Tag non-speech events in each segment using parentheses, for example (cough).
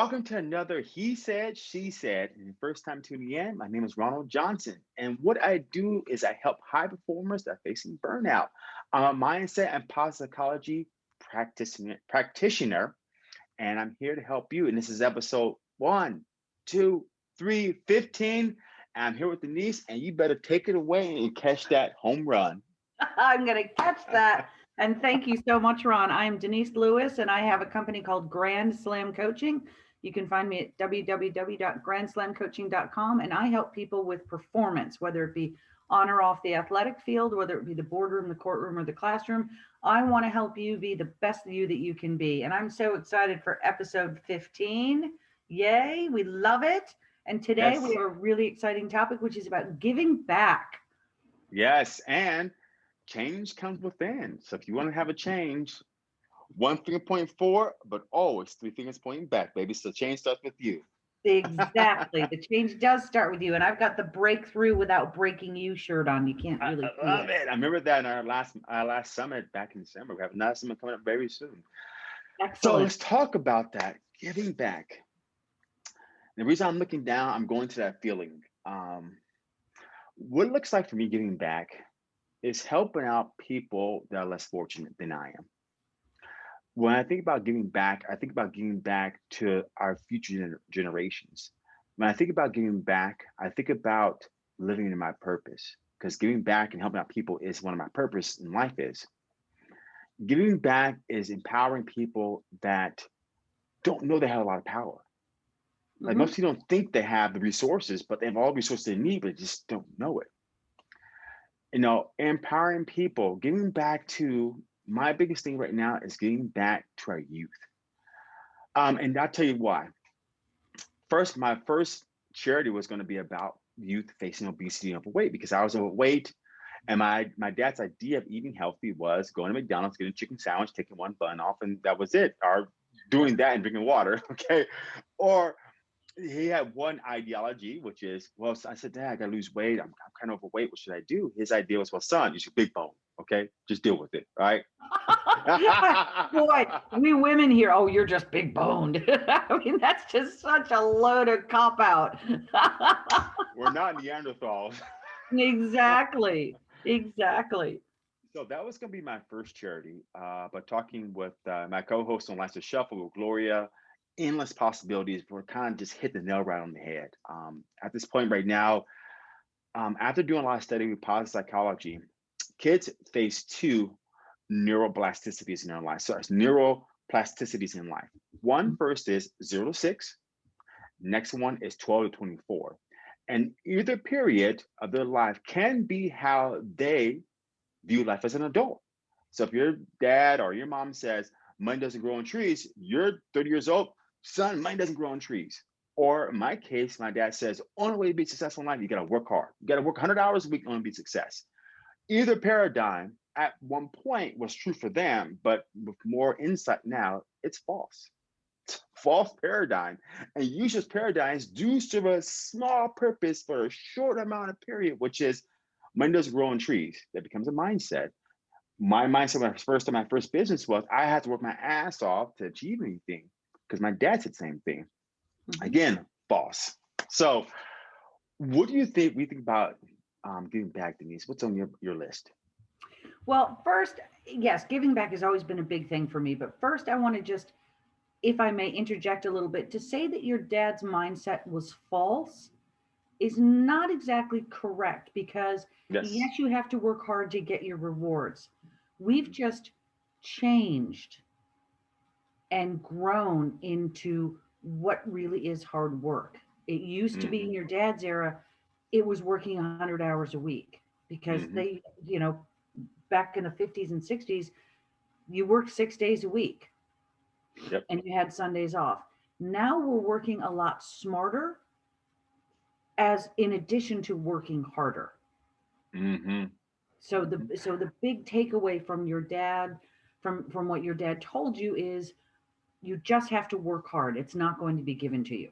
Welcome to another He Said, She Said. And first time tuning in, my name is Ronald Johnson. And what I do is I help high performers that are facing burnout. I'm a mindset and positive psychology practitioner, practitioner, and I'm here to help you. And this is episode one, two, three, 15. I'm here with Denise, and you better take it away and catch that home run. (laughs) I'm going to catch that. And thank you so much, Ron. I am Denise Lewis, and I have a company called Grand Slam Coaching. You can find me at www.grandslamcoaching.com, and I help people with performance, whether it be on or off the athletic field, whether it be the boardroom, the courtroom, or the classroom. I want to help you be the best you that you can be. And I'm so excited for episode 15. Yay, we love it. And today yes. we have a really exciting topic, which is about giving back. Yes. And change comes within. So if you want to have a change, one finger pointing forward, but always three fingers pointing back, baby. So change starts with you. Exactly. the (laughs) change does start with you. And I've got the breakthrough without breaking you shirt on. You can't really I, I love it. it. I remember that in our last our last summit back in December. We have another summit coming up very soon. Excellent. So let's talk about that. Giving back. The reason I'm looking down, I'm going to that feeling. Um, what it looks like for me giving back is helping out people that are less fortunate than I am. When I think about giving back, I think about giving back to our future gener generations. When I think about giving back, I think about living in my purpose because giving back and helping out people is one of my purpose in life is. Giving back is empowering people that don't know they have a lot of power. Like mm -hmm. most people don't think they have the resources, but they have all the resources they need, but just don't know it you know, empowering people, giving back to my biggest thing right now is getting back to our youth. Um, and I'll tell you why. First, my first charity was going to be about youth facing obesity and overweight because I was overweight. And my, my dad's idea of eating healthy was going to McDonald's, getting a chicken sandwich, taking one bun off, and that was it. Or doing that and drinking water, (laughs) okay? Or he had one ideology, which is, well, I said, Dad, I gotta lose weight. I'm, I'm kind of overweight. What should I do? His idea was, well, son, you should big bone. Okay, just deal with it. Right? (laughs) Boy, we women here, oh, you're just big boned. (laughs) I mean, that's just such a loaded cop out. (laughs) We're not Neanderthals. exactly. Exactly. So that was going to be my first charity. Uh, but talking with uh, my co-host on Last Shuffle with Gloria, endless possibilities. We're kind of just hit the nail right on the head. Um, at this point right now, um, after doing a lot of studying with positive psychology, kids face two neuroplasticities in their life. So it's neuroplasticities in life. One mm-hmm. is zero to six. Next one is 12 to 24. And either period of their life can be how they view life as an adult. So if your dad or your mom says, money doesn't grow on trees, you're 30 years old, son, money doesn't grow on trees. Or in my case, my dad says, only way to be successful in life, you gotta work hard. You gotta work 100 hours a week to be success. Either paradigm at one point was true for them, but with more insight now, it's false. It's (laughs) false paradigm. And usually paradigms do serve a small purpose for a short amount of period, which is money doesn't grow on trees. That becomes a mindset. My mindset when I first started my first business was I had to work my ass off to achieve anything because my dad said the same thing. Mm-hmm. Again, boss. So, what do you think we think about um, giving back, Denise? What's on your, your list? Well, first, yes, giving back has always been a big thing for me. But first, I want to just, if I may interject a little bit, to say that your dad's mindset was false is not exactly correct because yes, yes you have to work hard to get your rewards. We've just changed and grown into what really is hard work. It used mm-hmm. to be in mm-hmm. your dad's era, it was working 100 hours a week because mm-hmm. they, you know, back in the 50s and 60s, you worked six days a week yep. and you had Sundays off. Now we're working a lot smarter as in addition to working harder. Mm-hmm. So the so the big takeaway from your dad, from from what your dad told you is you just have to work hard. It's not going to be given to you.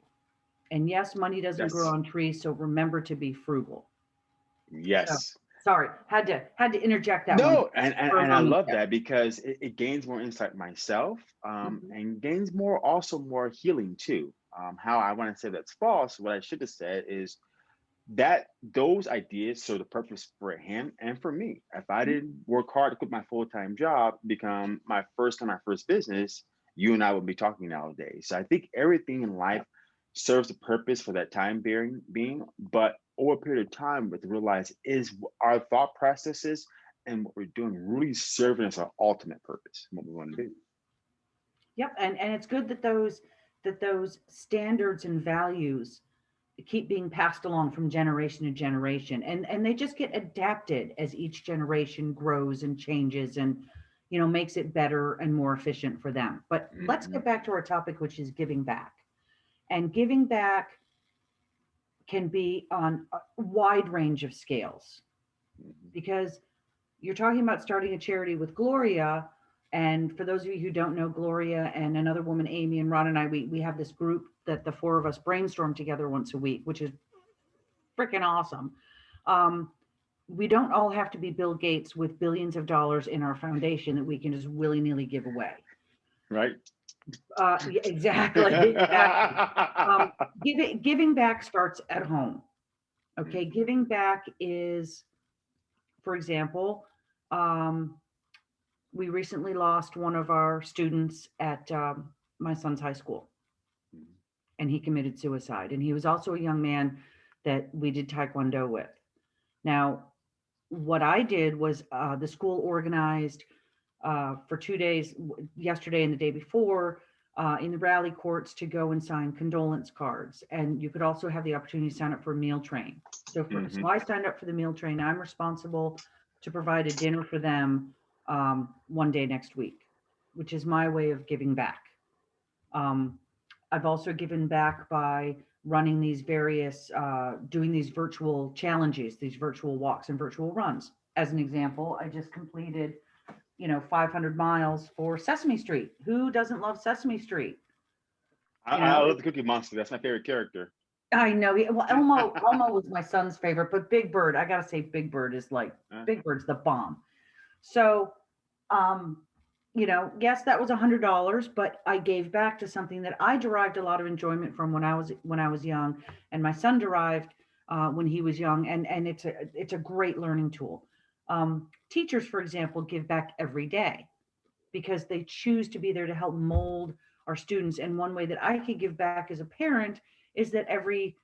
And yes, money doesn't yes. grow on trees, so remember to be frugal. Yes. So, sorry, had to had to interject that. No, and and, and I love that because it, it, gains more insight myself, um, -hmm. and gains more also more healing too. um, how I want to say that's false, what I should have said is that those ideas serve the purpose for him and for me. If I didn't work hard to quit my full time job, become my first time, my first business, you and I would be talking nowadays. So I think everything in life serves a purpose for that time being, being but over a period of time, with realize is our thought processes and what we're doing really serving us our ultimate purpose, what we want to do. Yep, and and it's good that those that those standards and values keep being passed along from generation to generation and and they just get adapted as each generation grows and changes and you know makes it better and more efficient for them but mm-hmm. let's get back to our topic which is giving back and giving back can be on a wide range of scales because you're talking about starting a charity with gloria and for those of you who don't know, Gloria and another woman, Amy and Ron and I, we, we have this group that the four of us brainstorm together once a week, which is freaking awesome. Um, we don't all have to be Bill Gates with billions of dollars in our foundation that we can just willy nilly give away. Right. Uh, (laughs) exactly. exactly. Um, (laughs) giving, giving back starts at home. Okay. Giving back is, for example, um, we recently lost one of our students at um, my son's high school mm-hmm. and he committed suicide and he was also a young man that we did taekwondo with now what i did was uh, the school organized uh, for two days yesterday and the day before uh, in the rally courts to go and sign condolence cards and you could also have the opportunity to sign up for a meal train so, for, mm-hmm. so i signed up for the meal train i'm responsible to provide a dinner for them um, one day next week, which is my way of giving back. Um, I've also given back by running these various, uh, doing these virtual challenges, these virtual walks and virtual runs. As an example, I just completed, you know, 500 miles for Sesame Street. Who doesn't love Sesame Street? I, I love the Cookie Monster. That's my favorite character. I know. Well, Elmo, (laughs) Elmo was my son's favorite, but Big Bird, I gotta say, Big Bird is like uh, Big Bird's the bomb. So um, you know, yes, that was a hundred dollars, but I gave back to something that I derived a lot of enjoyment from when I was when I was young, and my son derived uh, when he was young, and and it's a it's a great learning tool. Um, teachers, for example, give back every day because they choose to be there to help mold our students. And one way that I could give back as a parent is that every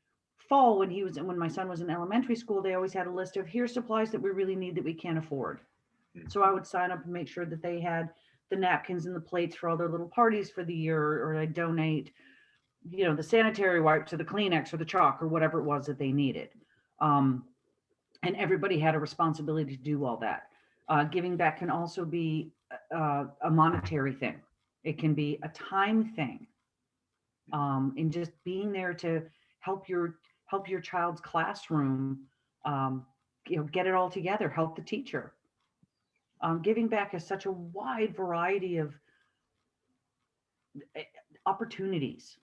fall when he was when my son was in elementary school, they always had a list of here's supplies that we really need that we can't afford so I would sign up and make sure that they had the napkins and the plates for all their little parties for the year, or I donate, you know, the sanitary wipes or the Kleenex or the chalk or whatever it was that they needed. Um, and everybody had a responsibility to do all that. Uh, giving back can also be uh, a monetary thing. It can be a time thing. Um, and just being there to help your help your child's classroom, um, you know, get it all together, help the teacher um, giving back has such a wide variety of eh, opportunities.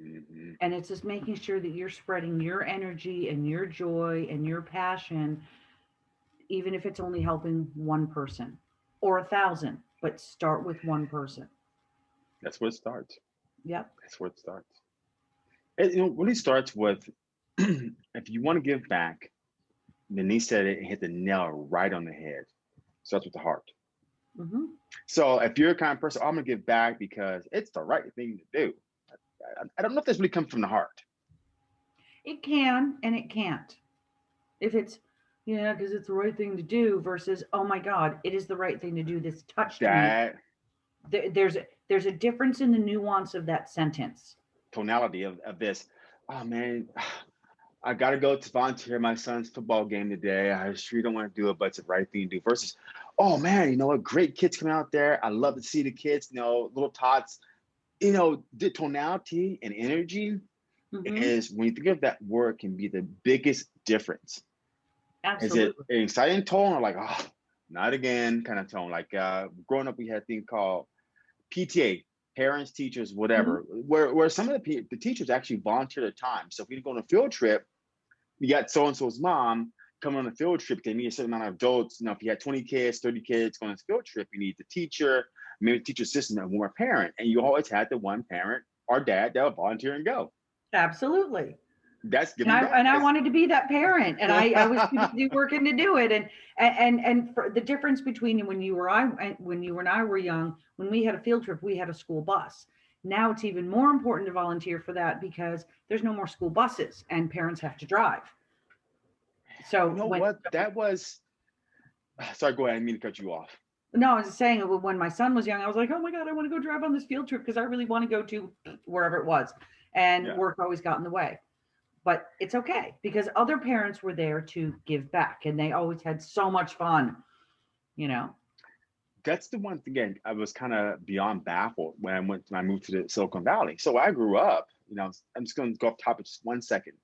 Mm-hmm. And it's just making sure that you're spreading your energy and your joy and your passion, even if it's only helping one person or a thousand, but start with one person. That's where it starts. Yep. That's where it starts. It you know, really starts with (clears throat) if you want to give back, Denise said it hit the nail right on the head starts with the heart. Mm-hmm. So if you're a kind of person, oh, I'm gonna give back because it's the right thing to do. I, don't know if this really comes from the heart. It can and it can't. If it's yeah, because it's the right thing to do versus oh my God, it is the right thing to do. This touched that, me. There, there's there's a difference in the nuance of that sentence. Tonality of, of this. Oh man, I got to go to volunteer my son's football game today. I sure don't want to do it, but it's the right thing to do. Versus, oh man, you know what? Great kids coming out there. I love to see the kids, you know, little tots. You know, the tonality and energy mm-hmm. is when you think of that word can be the biggest difference. Absolutely. Is it an exciting tone or like, oh, not again kind of tone? Like uh, growing up, we had a thing called PTA, parents, teachers, whatever, mm-hmm. where, where some of the, the teachers actually volunteer their time. So if we go on a field trip, you got so-and-so's mom coming on a field trip, they need a certain amount of adults. You know, if you had 20 kids, 30 kids going on a field trip, you need the teacher, maybe teacher assistant and one more parent. And you always had the one parent our dad that would volunteer and go. Absolutely. That's and I, and I, wanted to be that parent, and I, I was working to do it. And and and for the difference between when you were I when you and I were young, when we had a field trip, we had a school bus. Now it's even more important to volunteer for that because there's no more school buses and parents have to drive. So you know when, what that was. (sighs) Sorry, go ahead. I mean to cut you off. No, I was saying when my son was young, I was like, oh my God, I want to go drive on this field trip because I really want to go to wherever it was. And yeah. work always got in the way. But it's okay because other parents were there to give back and they always had so much fun, you know. That's the one thing again, I was kind of beyond baffled when I went when I moved to the Silicon Valley. So I grew up, you know, I'm just gonna go off topic just one second.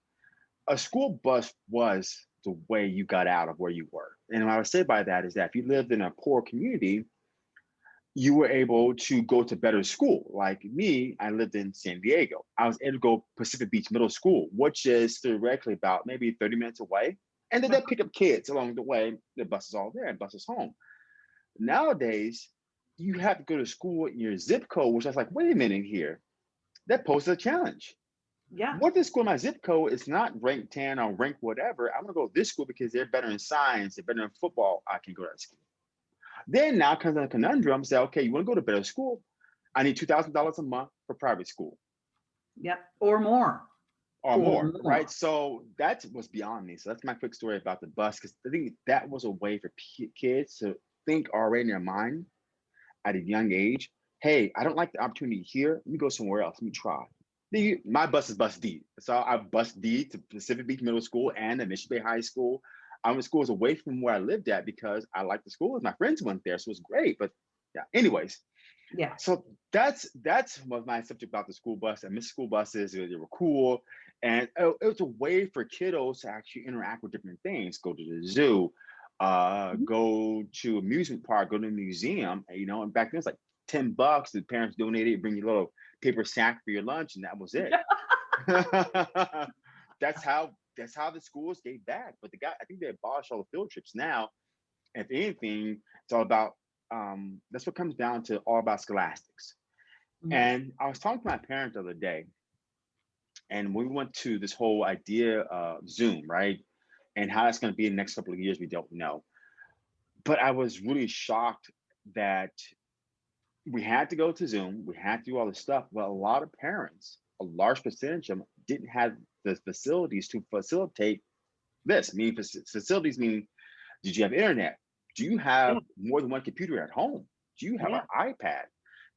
A school bus was the way you got out of where you were. And what I would say by that is that if you lived in a poor community, you were able to go to better school. Like me, I lived in San Diego. I was able to go Pacific Beach Middle School, which is directly about maybe 30 minutes away. And then they pick up kids along the way. The bus is all there and bus is home. Nowadays, you have to go to school in your zip code, which I was like, wait a minute here. That poses a challenge. Yeah. What this school, my zip code is not ranked 10 or rank whatever. I'm gonna go to this school because they're better in science, they're better in football. I can go to that school. Then now comes the conundrum, say, okay, you wanna go to better school? I need $2,000 a month for private school. Yep, or more. Or, or more, more, right? So that was beyond me. So that's my quick story about the bus, because I think that was a way for kids to think already in their mind at a young age, hey, I don't like the opportunity here. Let me go somewhere else. Let me try my bus is bus D. So I bus D to Pacific Beach Middle School and the Mission Bay High School. I went schools away from where I lived at because I liked the school. My friends went there, so it was great. But yeah, anyways. Yeah. So that's that's what my subject about the school bus. I miss school buses. They were cool, and it, it was a way for kiddos to actually interact with different things. Go to the zoo, uh, mm-hmm. go to amusement park, go to a museum. You know, and back then it's like ten bucks. The parents donated, bring you a little paper sack for your lunch, and that was it. (laughs) (laughs) that's how that's how the schools gave back. But the guy, I think they abolished all the field trips now. If anything, it's all about um, that's what comes down to all about scholastics. Mm-hmm. And I was talking to my parents the other day, and we went to this whole idea of Zoom, right? And how it's going to be in the next couple of years, we don't know. But I was really shocked that we had to go to Zoom, we had to do all this stuff. But a lot of parents, a large percentage of them didn't have the facilities to facilitate this. I mean, facilities mean, did you have internet? Do you have more than one computer at home? Do you have yeah. an iPad?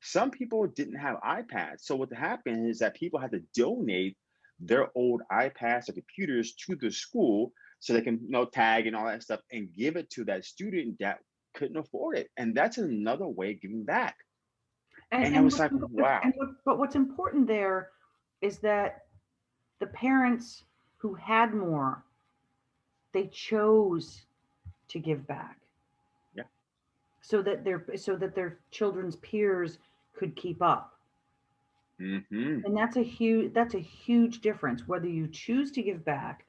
Some people didn't have iPads. So what happened is that people had to donate their old iPads or computers to the school so they can you know tag and all that stuff and give it to that student that couldn't afford it. And that's another way of giving back. And, and, and it was like, wow. What, but what's important there is that the parents who had more, they chose to give back. Yeah. So that their so that their children's peers could keep up. Mm-hmm. And that's a huge that's a huge difference whether you choose to give back,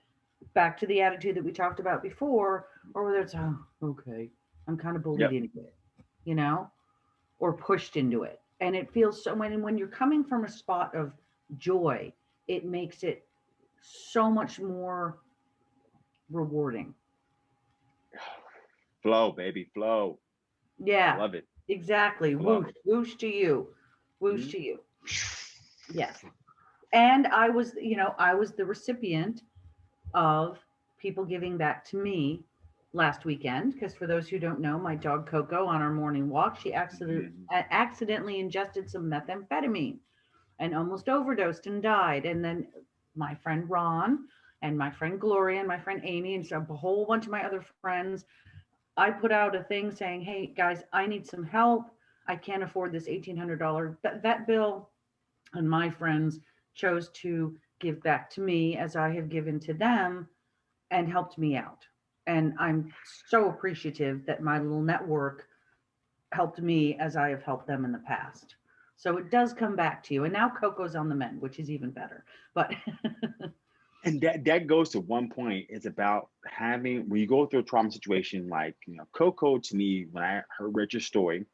back to the attitude that we talked about before, or whether it's oh okay, I'm kind of bullied yep. into it, you know, or pushed into it and it feels so when when you're coming from a spot of joy it makes it so much more rewarding. (sighs) Flow baby flow. Yeah love it. exactly. Whoosh whoosh to you. Whoosh mm-hmm. to you. (sighs) Yes. And i was you know i was the recipient of people giving back to me last weekend because for those who don't know my dog coco on our morning walk she accidentally, mm-hmm. accidentally ingested some methamphetamine and almost overdosed and died. And then my friend ron and my friend gloria and my friend amy and so a whole bunch of my other friends i put out a thing saying hey guys i need some help. I can't afford this $1800 vet bill. And my friends chose to give back to me as i have given to them and helped me out and I'm so appreciative that my little network helped me as I have helped them in the past. So it does come back to you. And now Coco's on the mend, which is even better. But (laughs) and that that goes to one point. It's about having when you go through a trauma situation like you know Coco to me when I heard read your story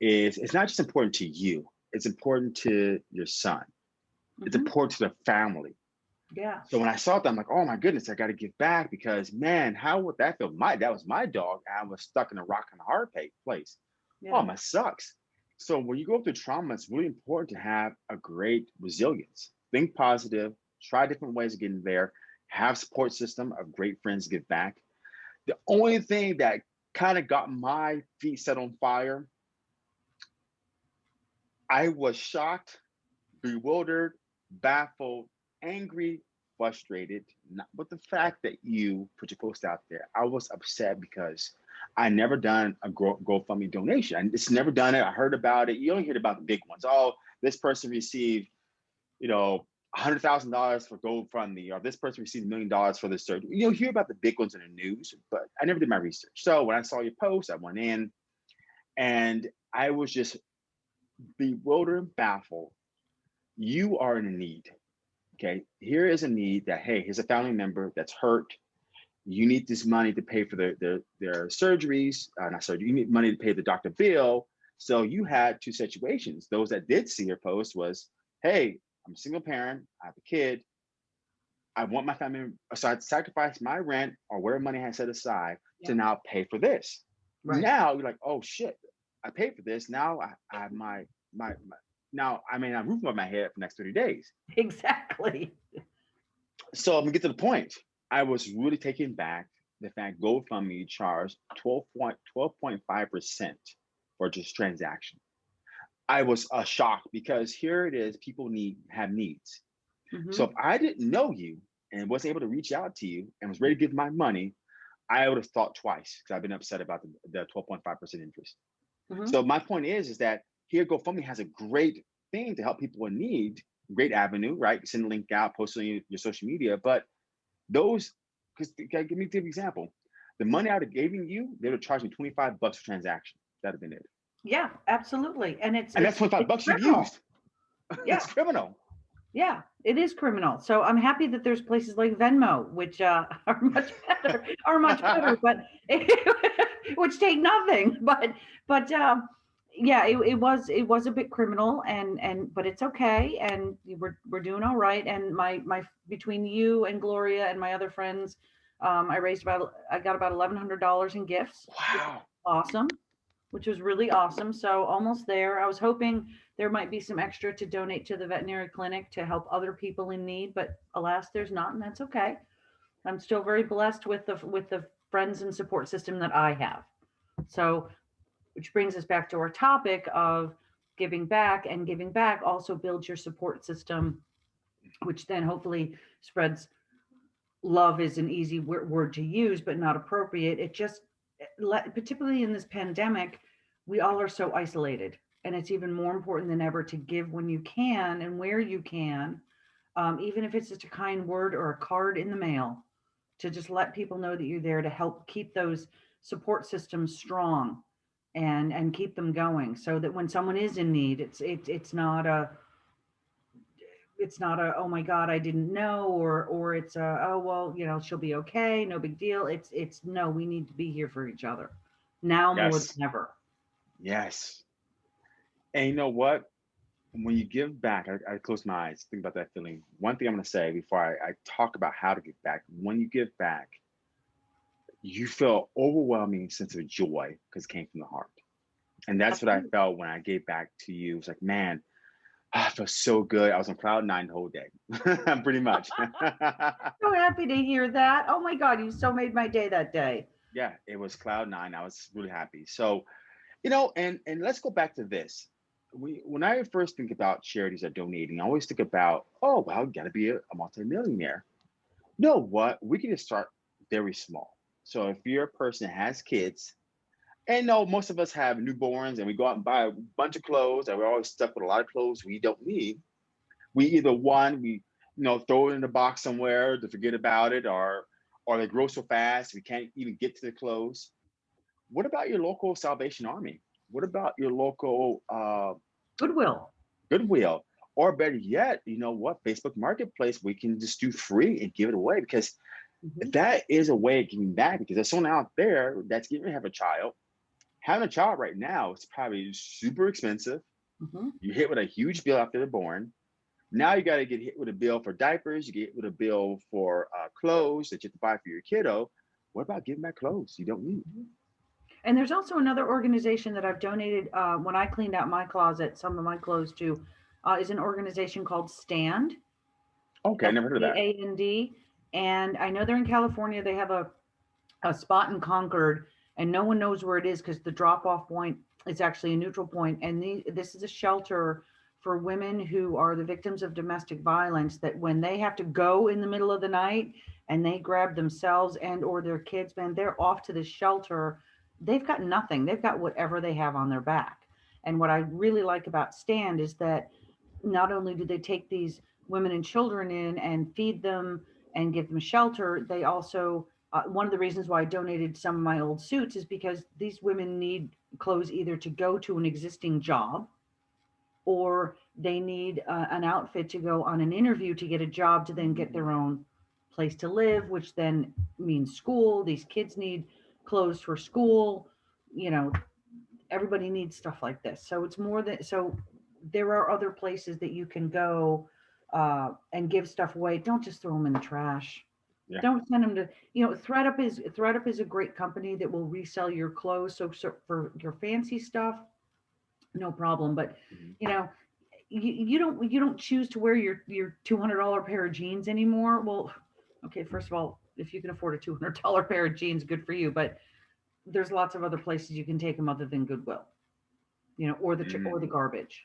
is it's not just important to you it's important to your son. It's Mhm. important to the family. Yeah. So when I saw that, I'm like, oh my goodness, I got to give back because man, how would that feel? My that was my dog. I was stuck in a rock and a hard place. Yeah. Oh, my sucks. So when you go through trauma, it's really important to have a great resilience. Think positive, try different ways of getting there, have support system of great friends to give back. The only thing that kind of got my feet set on fire, I was shocked, bewildered, baffled, angry, frustrated, not with the fact that you put your post out there. I was upset because I never done a Go- GoFundMe donation. I just never done it. I heard about it. You only hear about the big ones. Oh, this person received, you know, hundred thousand dollars for GoFundMe, or this person received a million dollars for this surgery. You'll hear about the big ones in the news, but I never did my research. So when I saw your post, I went in, and I was just bewildered and baffled. You are in need. Okay, here is a need that hey, here's a family member that's hurt. You need this money to pay for their their, their surgeries. Uh, not surgery. You need money to pay the doctor bill. So you had two situations. Those that did see your post was, hey, I'm a single parent. I have a kid. I want my family, so I sacrifice my rent or whatever money I had set aside Yeah. to now pay for this. Right. Now you're like, oh shit, I paid for this. Now I, I have my, my my now I mean I'm roof over my head for the next 30 days. Exactly. (laughs) So I'm gonna get to the point. I was really taken back the fact GoFundMe charged 12.12.5 percent for just transaction. I was uh, shocked because here it is, people need have needs. Mhm. So if I didn't know you and wasn't able to reach out to you and was ready to give my money, I would have thought twice because I've been upset about the, the 12.5% interest. Mhm. So my point is, is that here GoFundMe has a great thing to help people in need, great avenue, right? Send a link out, post it on your, your social media. But those, because give me give an example. The money I would have given you, they would have charged me 25 bucks for transaction. That'd have been it. Yeah, absolutely. And it's And that's 25 it's bucks you've criminal. used. (laughs) Yeah. it's criminal. Yeah, it is criminal. So I'm happy that there's places like Venmo, which uh, (laughs) are much better, are much better, (laughs) but which take nothing. But but um, yeah, it, it was it was a bit criminal, and and but it's okay, and we're we're doing all right. And my my between you and Gloria and my other friends, um, I raised about I got about eleven hundred dollars in gifts Wow. awesome, which was really awesome. So almost there. I was hoping there might be some extra to donate to the veterinary clinic to help other people in need, but alas, there's not, and that's okay. I'm still very blessed with the with the friends and support system that I have. So, which brings us back to our topic of giving back, and giving back also builds your support system, which then hopefully spreads. Love is an easy word to use, but not appropriate. It just particularly in this pandemic, we all are so isolated, and it's even more important than ever to give when you can and where you can, um, even if it's just a kind word or a card in the mail, to just let people know that you're there to help keep those support systems strong and and keep them going, so that when someone is in need, it's it, it's not a it's not a oh my god i didn't know or or it's a oh well you know she'll be okay no big deal it's it's no we need to be here for each other now more Yes. than ever Yes. And you know what? When you give back, I, I close my eyes, think about that feeling. One thing I'm going to say before I, I talk about how to give back when you give back, you feel overwhelming sense of joy because it came from the heart. And that's what I felt when I gave back to you. It was like, man, I felt so good. I was on cloud nine the whole day, (laughs) pretty much. (laughs) (laughs) so happy to hear that oh my god you so made my day that day yeah, it was cloud nine. I was really happy. So, you know, and and let's go back to this. We when I first think about charities that donating, I always think about, oh well, you gotta be a, a multimillionaire. You know what? We can just start very small. So if you're a person that has kids, and no, most of us have newborns and we go out and buy a bunch of clothes and we're always stuck with a lot of clothes we don't need. We either one, we you know, throw it in a box somewhere to forget about it, or or they grow so fast we can't even get to the clothes. What about your local Salvation Army? What about your local uh, goodwill Goodwill? Or better yet, you know what? Facebook Marketplace, we can just do free and give it away because Mhm. that is a way of giving back because there's someone out there that's getting to have a child. Having a child right now is probably super expensive. Mm-hmm. You hit with a huge bill after they're born. Now you got to get hit with a bill for diapers. You get hit with a bill for uh, clothes that you have to buy for your kiddo. What about giving back clothes you don't need? And there's also another organization that I've donated uh, when I cleaned out my closet, some of my clothes to, uh, is an organization called Stand. Okay, I never heard of that. A and D, and I know they're in California. They have a a spot in Concord, and no one knows where it is because the drop off point is actually a neutral point. And the, this is a shelter for women who are the victims of domestic violence. That when they have to go in the middle of the night and they grab themselves and or their kids, man, they're off to the shelter. They've got nothing. They've got whatever they have on their back. And what I really like about Stand is that not only do they take these women and children in and feed them and give them shelter, they also uh, one of the reasons why I donated some of my old suits is because these women need clothes either to go to an existing job or they need uh, an outfit to go on an interview to get a job to then get their own place to live, which then means school. These kids need clothes for school. You know, everybody needs stuff like this. So it's more than so there are other places that you can go uh, and give stuff away. Don't just throw them in the trash. Yeah. Don't send them to, you know, ThredUp is ThredUp is a great company that will resell your clothes. So, so for your fancy stuff, no problem. But mm-hmm. you know, you, you don't you don't choose to wear your your two hundred dollar pair of jeans anymore. Well, okay, first of all, if you can afford a two hundred dollar pair of jeans, good for you. But there's lots of other places you can take them other than Goodwill, you know, or the mm-hmm. or the garbage.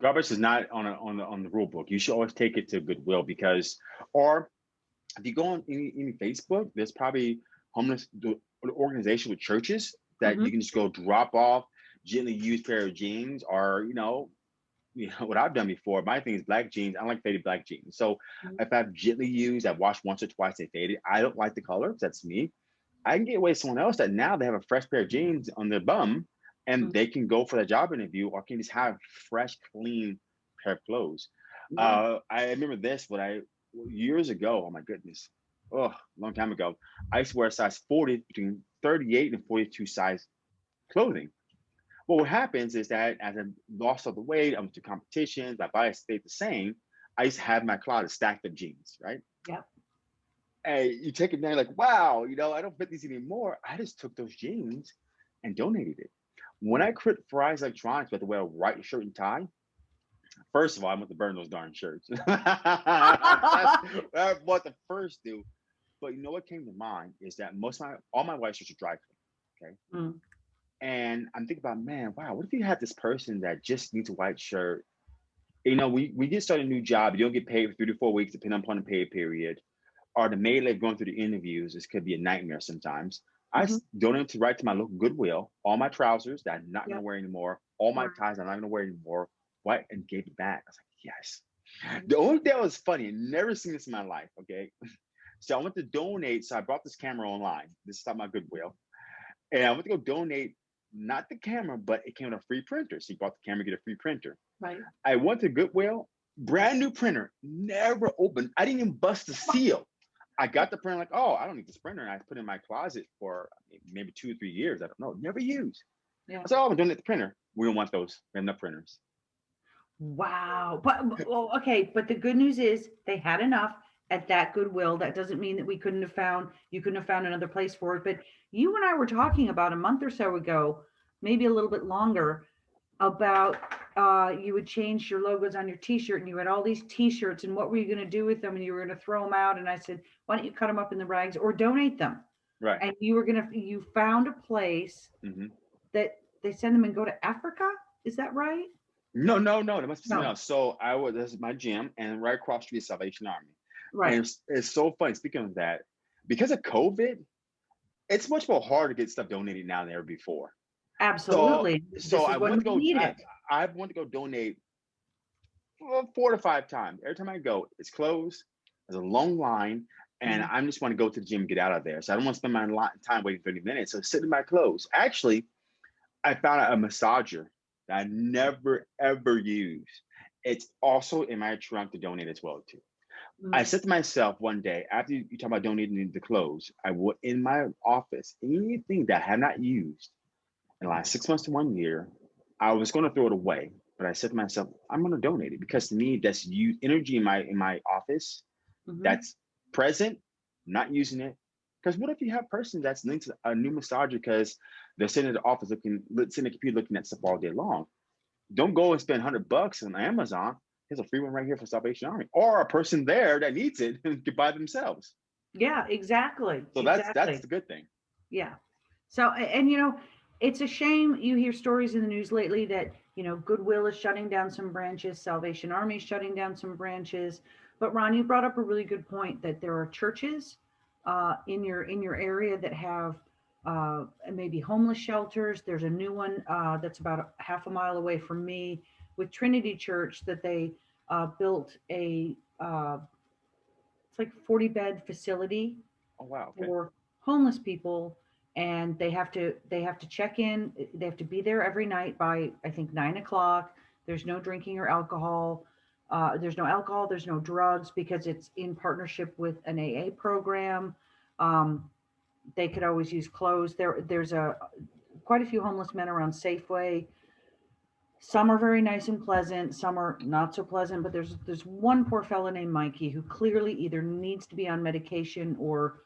Garbage is not on a, on the on the rule book. You should always take it to Goodwill because, or if you go on any, any Facebook, there's probably homeless organization with churches that mm-hmm. you can just go drop off gently used pair of jeans or you know you know what I've done before. My thing is black jeans. I like faded black jeans. So mm-hmm. if I've gently used, I've washed once or twice, they faded. I don't like the color. That's me. I can get away with someone else that now they have a fresh pair of jeans on their bum and mm-hmm. they can go for the job interview or can just have fresh, clean pair of clothes. Mm-hmm. Uh, I remember this when I years ago, oh my goodness, oh, long time ago, I used to wear a size 40 between 38 and 42 size clothing. Well, what happens is that as I lost all the weight, I went to competitions, my body stayed the same. I used to have my closet stacked of jeans, right? Yeah. And you take it down, like, wow, you know, I don't fit these anymore. I just took those jeans and donated it. When I quit Fry's Electronics, I had to wear a white shirt and tie. First of all, I want to burn those darn shirts. (laughs) That's what the first do. But you know what came to mind is that most of my all my white shirts are dry clean. Okay. Mm. And I'm thinking about, man, wow, what if you had this person that just needs a white shirt? You know, we, we get started a new job, you don't get paid for three to four weeks, depending upon the pay period. Or the maid going through the interviews, this could be a nightmare sometimes. Mm-hmm. I donated to right to my local Goodwill, all my trousers that I'm not yep. gonna wear anymore, all my ties I'm not gonna wear anymore, white and gave it back. I was like, yes. The only thing that was funny, never seen this in my life. Okay. (laughs) So I went to donate. So I brought this camera online. This is not my Goodwill. And I went to go donate not the camera, but it came with a free printer. So you bought the camera, get a free printer. Right. I went to Goodwill, brand new printer, never opened. I didn't even bust the seal. I got the printer, like, oh, I don't need this printer. And I put it in my closet for maybe two or three years. I don't know, never used. Yeah. I said, oh, I'm doing it the printer. We don't want those. We have enough printers. Wow. But well, okay, but the good news is they had enough at that goodwill. That doesn't mean that we couldn't have found you couldn't have found another place for it. But you and I were talking about a month or so ago, maybe a little bit longer, about uh, you would change your logos on your t-shirt and you had all these t-shirts and what were you going to do with them and you were going to throw them out and i said why don't you cut them up in the rags or donate them right and you were going to you found a place mm-hmm. that they send them and go to africa is that right no, no, no. There must be something no. else. So I was this is my gym, and right across street is Salvation Army. Right. And it's, it's so funny. Speaking of that, because of COVID, it's much more hard to get stuff donated now than ever before. Absolutely. So, so I want to go. I, I want to go donate four to five times. Every time I go, it's closed. There's a long line, and mm-hmm. I just want to go to the gym, get out of there. So I don't want to spend my lot and time waiting 30 minutes. So sitting in my clothes. Actually, I found a massager that I never ever use. It's also in my trunk to donate as well too. Mm-hmm. I said to myself one day after you, you talk about donating the clothes, I would in my office anything that I have not used in the last six months to one year, I was going to throw it away, but I said to myself, I'm going to donate it because to me, that's you energy in my in my office Mhm. that's present, not using it. Because what if you have a person that's linked to a new massager because they're sitting in the office looking, sitting at the computer looking at stuff all day long? Don't go and spend hundred bucks on Amazon. There's a free one right here for Salvation Army, or a person there that needs it (laughs) and can buy themselves. Yeah, exactly. So that's exactly. that's the good thing. Yeah. So, and you know, it's a shame you hear stories in the news lately that, you know, Goodwill is shutting down some branches, Salvation Army is shutting down some branches. But Ron, you brought up a really good point that there are churches uh, in your in your area that have uh, maybe homeless shelters. There's a new one uh, that's about a half a mile away from me with Trinity Church that they uh, built a uh, it's like 40 bed facility Oh wow. Okay. for homeless people and they have to they have to check in they have to be there every night by i think nine o'clock. There's no drinking or alcohol uh, there's no alcohol there's no drugs because it's in partnership with an aa program. Um, they could always use clothes. There there's a quite a few homeless men around safeway. Some are very nice and pleasant some are not so pleasant but there's there's one poor fellow named mikey who clearly either needs to be on medication or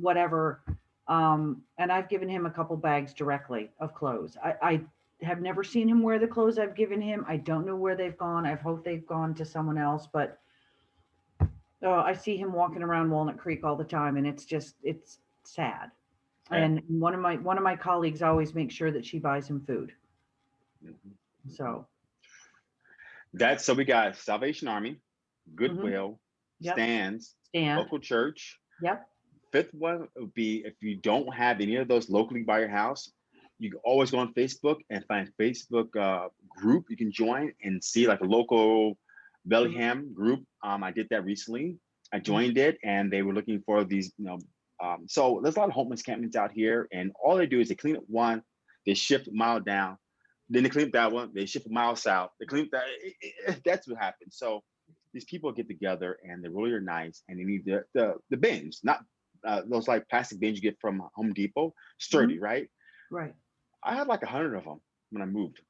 whatever. Um, and I've given him a couple bags directly of clothes. I, I have never seen him wear the clothes I've given him. I don't know where they've gone. I've hoped they've gone to someone else, but oh, I see him walking around Walnut Creek all the time, and it's just it's sad. Yeah. And one of my one of my colleagues always makes sure that she buys him food. Mhm. So That's so we got Salvation Army, Goodwill, Mm-hmm. Yep. stands, Stan, local church. yep, Fifth one would be if you don't have any of those locally by your house, you can always go on Facebook and find Facebook uh, group you can join and see like a local Bellingham group. Um, I did that recently. I joined it and they were looking for these, you know, um, so there's a lot of homeless encampments out here and all they do is they clean up one, they shift a mile down, then they clean up that one, they shift a mile south, they clean up that, it- it- that's what happens. So these people get together and they really are nice and they need the, the, the bins, not uh, those like plastic bins you get from Home Depot, sturdy, right? right. I had like a hundred of them when I moved.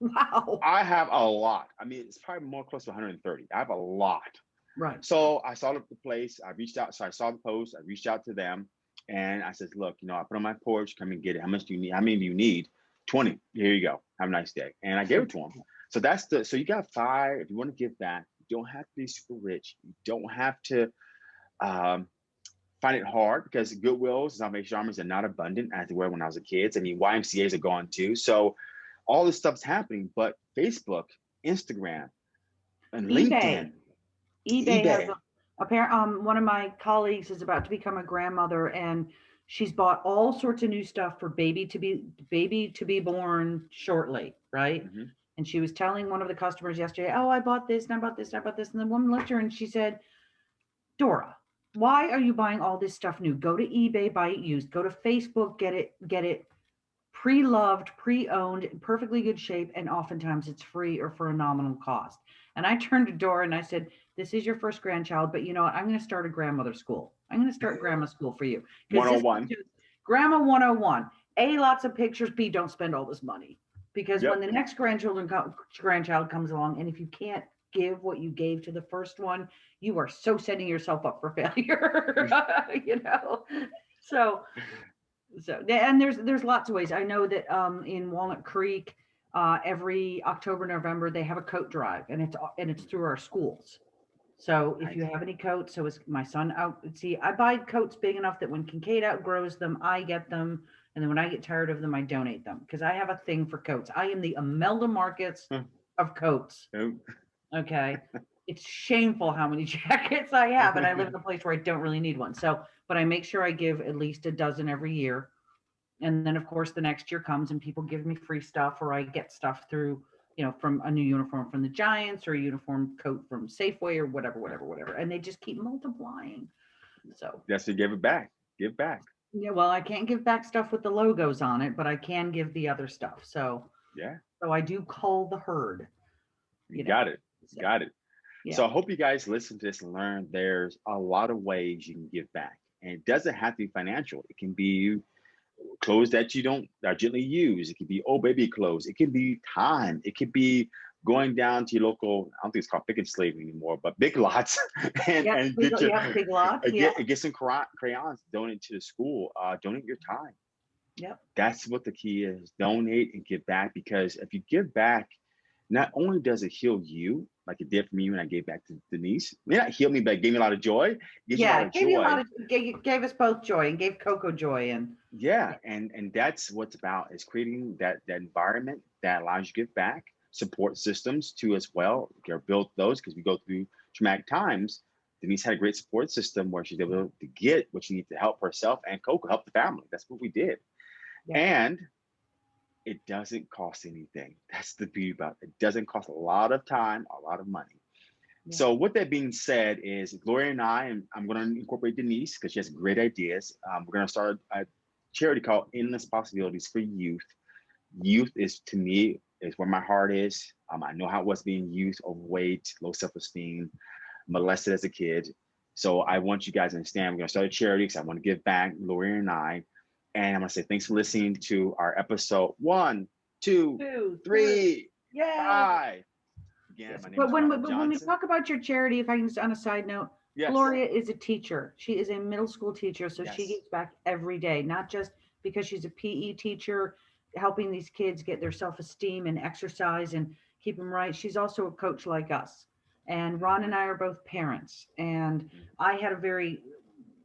Wow. I have a lot. I mean, it's probably more close to 130. I have a lot. Right. So I saw the place. I reached out. So I saw the post. I reached out to them, and I said, "Look, you know, I put on my porch. Come and get it. How much do you need? How many do you need? 20. Here you go. Have a nice day." And I gave it to them. So that's the. So you got five. If you want to give back, you don't have to be super rich. You don't have to um, find it hard because Goodwills, Salvation Armies are not abundant as they were when I was a kid. I mean, YMCA's are gone too. So all this stuff's happening, but Facebook, Instagram, and eBay. LinkedIn. eBay, has eBay. a, apparent um one of my colleagues is about to become a grandmother and she's bought all sorts of new stuff for baby to be baby to be born shortly, right? Mhm. And she was telling one of the customers yesterday, "Oh, I bought this and I bought this and I bought this." And the woman looked at her and she said, "Dora, why are you buying all this stuff new? Go to eBay, buy it used. Go to Facebook, get it get it pre-loved, pre-owned, in perfectly good shape, and oftentimes it's free or for a nominal cost." And I (laughs) turned to Dora and I said, "This is your first grandchild, but you know what? I'm going to start a grandmother school. I'm going to start (laughs) grandma school for you." 'Cause this is 101. just Grandma 101. A, lots of pictures. B, don't spend all this money. Because Yep. when the next grandchildren co- grandchild comes along, and if you can't give what you gave to the first one, you are so setting yourself up for (laughs) failure. (laughs) you know? So so and there's there's lots of ways. I know that um in Walnut Creek, uh every October, November, they have a coat drive and it's and it's through our schools. So if you have any coats, so is my son out, see, I buy coats big enough that when Kincaid outgrows them, I get them. And then when I get tired of them, I donate them because I have a thing for coats. I am the Imelda Marcos Hmm. of coats. Oh, Okay. it's shameful how many (laughs) jackets I have, and I live in a (laughs) place where I don't really need one. So, but I make sure I give at least a dozen every year. And then, of course, the next year comes and people give me free stuff, or I get stuff through, you know, from a new uniform from the Giants or a uniform coat from Safeway or whatever, whatever, whatever. And they just keep multiplying. So, yes, to give it back. Give back. yeah, well, I can't give back stuff with the logos on it, but I can give the other stuff. So, Yeah, so I do call the herd. you You know, got it. So, Got it. yeah. So I hope you guys listen to this and learn there's a lot of ways you can give back. And it doesn't have to be financial. It can be clothes that you don't are gently used. It could be old baby clothes. It could be time. It could be going down to your local, I don't think it's called Pic 'N' Save anymore, but big lots (laughs) and, and get your, yeah, big lots, uh, (laughs) yeah. get, get some crayons, donate to the school, uh, donate your time. Yep. That's what the key is. Donate and give back because if you give back, not only does it heal you, like it did for me when I gave back to Denise, it may not me, but it gave me a lot of joy. It gives you a Yeah, lot of gave you a joy. lot of, gave, gave us both joy and gave Coco joy and Yeah, and and that's what's about is creating that that environment that allows you to give back, support systems too as well. You built those because we go through traumatic times. Denise had a great support system where she's able to get what she needs to help herself and Coco help the family. That's what we did. Yeah. And it doesn't cost anything. (laughs) That's the beauty about it. It doesn't cost a lot of time, a lot of money. Yeah. So with that being said, is Gloria and I, and I'm going to incorporate Denise because she has great ideas. Um, we're going to start a charity called Endless Possibilities for Youth. Youth is to me is where my heart is. Um, I know how it was being youth, overweight, low self-esteem, molested as a kid. So I want you guys to understand. We're going to start a charity because I want to give back, Gloria and I. And I'm going to say thanks for listening to our episode one, two, two, three, Yeah. five. Again, Yes, But when, we- but when we talk about your charity, if I can just on a side note, Yes. Gloria is a teacher. She is a middle school teacher, so she Yes. gives back every day, not just because she's a PE teacher, helping these kids get their self-esteem and exercise and keep them right. She's also a coach like us. And Ron and I are both parents. And mm-hmm. I had a very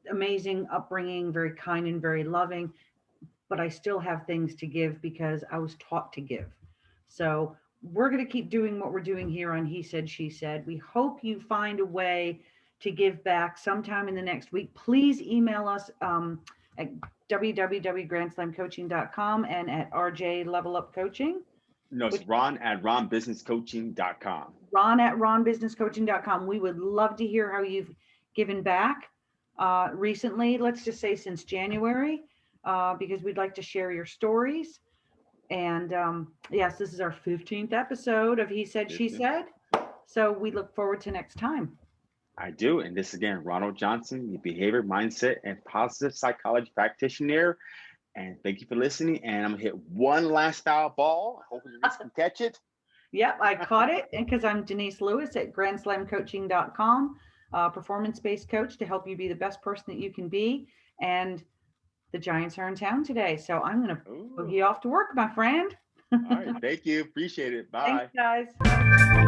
amazing upbringing, very kind and very loving, but I still have things to give because I was taught to give. So we're going to keep doing what we're doing here on He Said, She Said. We hope you find a way to give back sometime in the next week. Please email us um, at www.grandslamcoaching.com and at RJ Level Up Coaching. No, it's Ron at ronbusinesscoaching.com. Ron at ronbusinesscoaching.com. We would love to hear how you've given back uh, recently. Let's just say since January, uh, because we'd like to share your stories. And um, yes, this is our 15th episode of He Said, She Said. So we look forward to next time. I do. And this again, Ronald Johnson, the behavior, mindset, and positive psychology practitioner. And thank you for listening. And I'm gonna hit one last foul ball. Hopefully Denise can catch it. (laughs) Yep, I caught it because I'm Denise Lewis at grandslamcoaching.com, uh, performance-based coach to help you be the best person that you can be. And the Giants are in town today, so I'm going to boogie off to work, my friend. All right. Thank you. Appreciate it. (laughs) Bye. Thanks, guys.